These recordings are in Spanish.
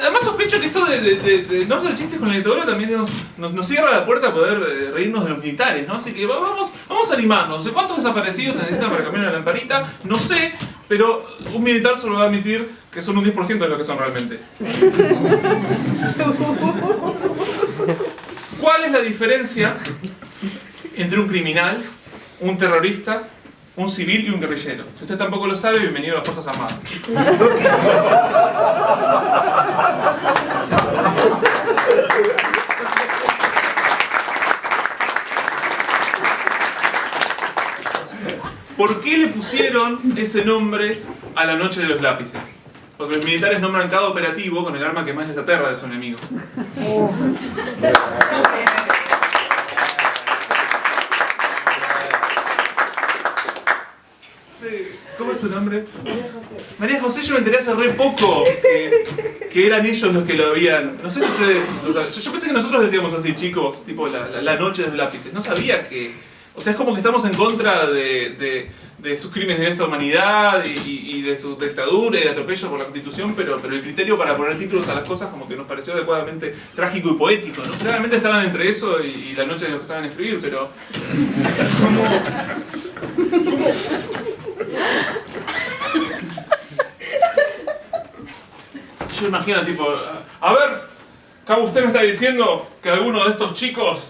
Además sospecho que esto de, no hacer chistes con el dictadura también nos, cierra la puerta a poder eh, reírnos de los militares, ¿no? Así que vamos, vamos a animarnos. ¿Cuántos desaparecidos se necesitan para cambiar una lamparita? No sé, pero un militar solo va a admitir que son un 10% de lo que son realmente. ¿Cuál es la diferencia entre un criminal, un terrorista un civil y un guerrillero. Si usted tampoco lo sabe, bienvenido a las Fuerzas Armadas. ¿Por qué le pusieron ese nombre a la noche de los lápices? Porque los militares nombran cada operativo con el arma que más les aterra de su enemigo. ¿Cómo es tu nombre? María José. María José, yo me enteré hace re poco que, eran ellos los que lo habían... No sé si ustedes... yo, pensé que nosotros decíamos así, chicos, tipo la, noche de lápices. No sabía que... O sea, es como que estamos en contra de, sus crímenes de esa humanidad y, de su dictadura y de atropello por la constitución, pero, pero el criterio para poner títulos a las cosas como que nos pareció adecuadamente trágico y poético, ¿no? Claramente estaban entre eso y, la noche de los que saben escribir, pero... ¿Cómo? ¿Cómo? Yo imagino, tipo, a ver, ¿cómo usted me está diciendo que alguno de estos chicos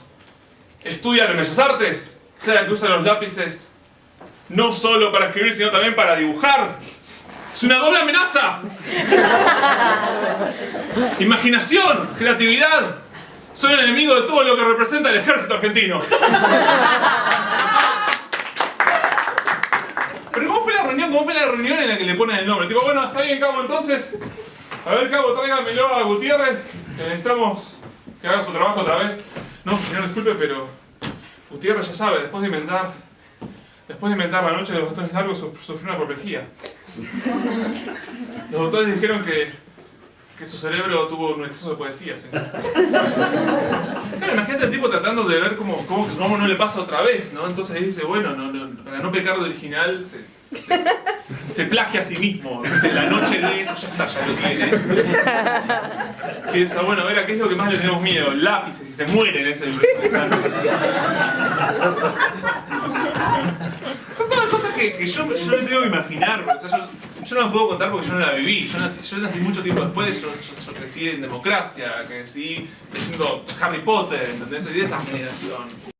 estudian en Bellas Artes? O sea, que usan los lápices no solo para escribir, sino también para dibujar. ¡Es una doble amenaza! Imaginación, creatividad. Son el enemigo de todo lo que representa el ejército argentino. Pero ¿cómo fue la reunión? ¿Cómo fue la reunión en la que le ponen el nombre? Tipo, bueno, está bien, Cabo, entonces a ver, Cabo, tráigamelo a Gutiérrez, que necesitamos que haga su trabajo otra vez. No, señor, disculpe, pero Gutiérrez ya sabe, después de inventar después de inventar la noche de los botones largos, sufrió una apoplejía. Los doctores dijeron que, que su cerebro tuvo un exceso de poesía. Claro, imagínate el tipo tratando de ver cómo, cómo, no le pasa otra vez, ¿no? Entonces dice, bueno, para no pecar de original, se, se, plagia a sí mismo. La noche de eso ya está, ya lo tiene. Piensa, bueno, a ver, ¿a qué es lo que más le tenemos miedo? Lápices, y se mueren ese Son todas cosas que, yo, no tengo que imaginar. yo, no las puedo contar porque yo no la viví. Yo nací, yo nací mucho tiempo después, yo, crecí en democracia, crecí leyendo Harry Potter, ¿entendés? Soy de esa generación.